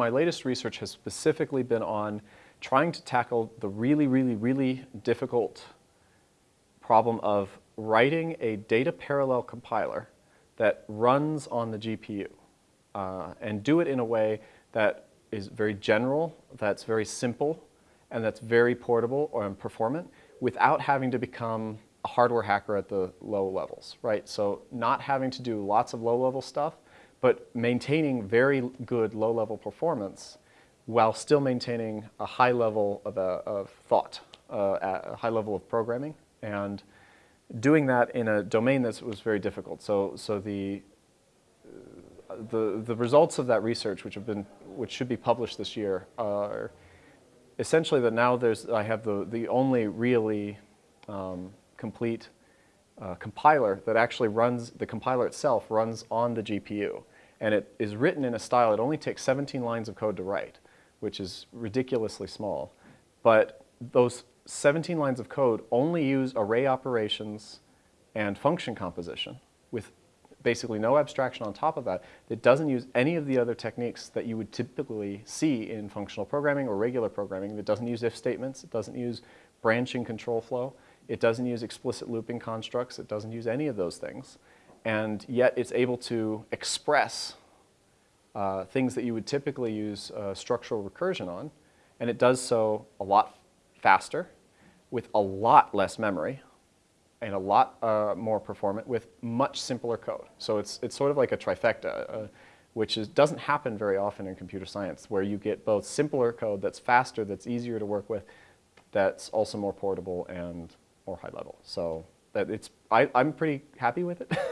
my latest research has specifically been on trying to tackle the really, really, really difficult problem of writing a data parallel compiler that runs on the GPU uh, and do it in a way that is very general, that's very simple, and that's very portable or performant without having to become a hardware hacker at the low levels, right? So not having to do lots of low-level stuff, but maintaining very good low-level performance while still maintaining a high level of, uh, of thought, uh, a high level of programming, and doing that in a domain that was very difficult. So, so the, the, the results of that research, which have been, which should be published this year, are essentially that now there's, I have the, the only really um, complete uh, compiler that actually runs, the compiler itself runs on the GPU. And it is written in a style, it only takes 17 lines of code to write, which is ridiculously small. But those 17 lines of code only use array operations and function composition with basically no abstraction on top of that. It doesn't use any of the other techniques that you would typically see in functional programming or regular programming. It doesn't use if statements. It doesn't use branching control flow. It doesn't use explicit looping constructs. It doesn't use any of those things. And yet it's able to express uh, things that you would typically use uh, structural recursion on. And it does so a lot faster with a lot less memory and a lot uh, more performant with much simpler code. So it's, it's sort of like a trifecta, uh, which is, doesn't happen very often in computer science, where you get both simpler code that's faster, that's easier to work with, that's also more portable and more high level. So that it's, I, I'm pretty happy with it.